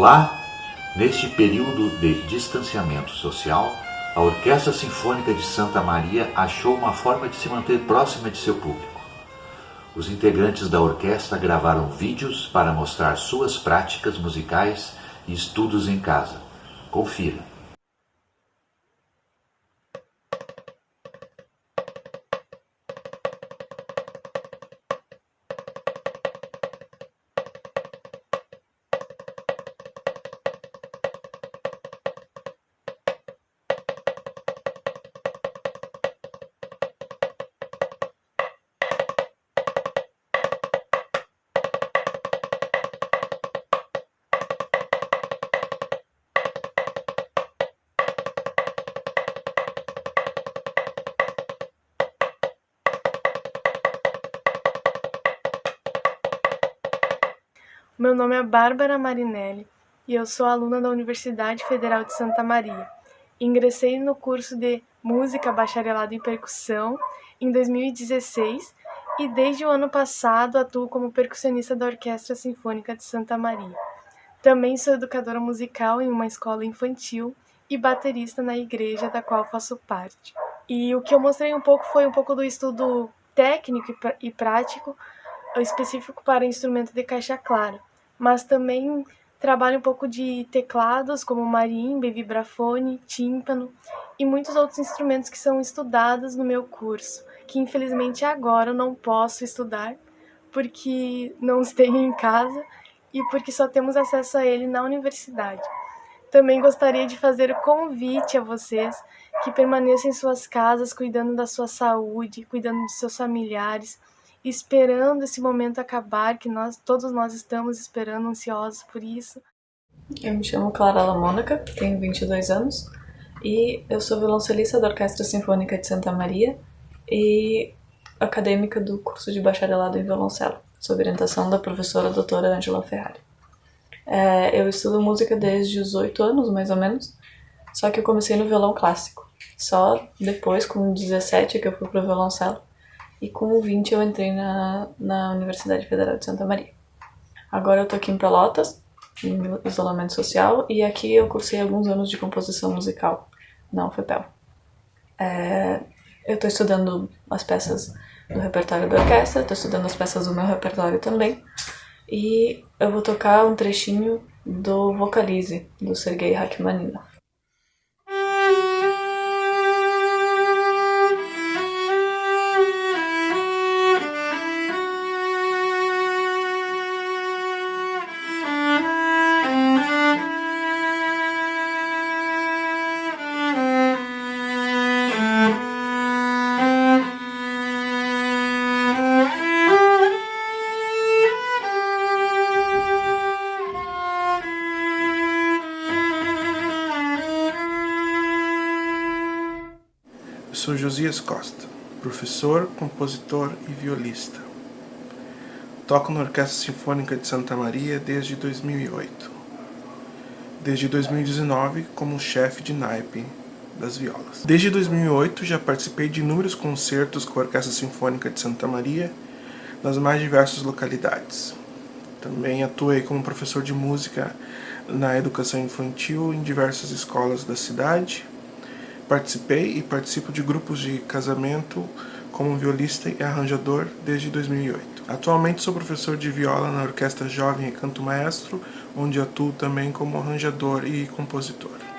Olá! Neste período de distanciamento social, a Orquestra Sinfônica de Santa Maria achou uma forma de se manter próxima de seu público. Os integrantes da orquestra gravaram vídeos para mostrar suas práticas musicais e estudos em casa. Confira! Meu nome é Bárbara Marinelli e eu sou aluna da Universidade Federal de Santa Maria. Ingressei no curso de Música Bacharelado em Percussão em 2016 e desde o ano passado atuo como percussionista da Orquestra Sinfônica de Santa Maria. Também sou educadora musical em uma escola infantil e baterista na igreja da qual faço parte. E o que eu mostrei um pouco foi um pouco do estudo técnico e prático específico para instrumento de caixa clara mas também trabalho um pouco de teclados, como marimba, vibrafone, tímpano e muitos outros instrumentos que são estudados no meu curso, que infelizmente agora eu não posso estudar porque não os tenho em casa e porque só temos acesso a ele na universidade. Também gostaria de fazer o convite a vocês que permaneçam em suas casas cuidando da sua saúde, cuidando de seus familiares, esperando esse momento acabar, que nós todos nós estamos esperando, ansiosos por isso. Eu me chamo Clara Mônica, tenho 22 anos e eu sou violoncelista da Orquestra Sinfônica de Santa Maria e acadêmica do curso de bacharelado em violoncelo, sob orientação da professora doutora Angela Ferrari. É, eu estudo música desde os 8 anos, mais ou menos, só que eu comecei no violão clássico. Só depois, com 17, que eu fui pro violoncelo e com 20 eu entrei na, na Universidade Federal de Santa Maria. Agora eu tô aqui em Pelotas, em isolamento social, e aqui eu cursei alguns anos de composição musical na UFPEL. É, eu tô estudando as peças do repertório da orquestra, tô estudando as peças do meu repertório também, e eu vou tocar um trechinho do Vocalize, do Sergei Rachmaninoff. Sou Josias Costa, professor, compositor e violista. Toco na Orquestra Sinfônica de Santa Maria desde 2008. Desde 2019 como chefe de naipe das violas. Desde 2008 já participei de inúmeros concertos com a Orquestra Sinfônica de Santa Maria nas mais diversas localidades. Também atuei como professor de música na educação infantil em diversas escolas da cidade Participei e participo de grupos de casamento como violista e arranjador desde 2008. Atualmente sou professor de viola na Orquestra Jovem e Canto Maestro, onde atuo também como arranjador e compositor.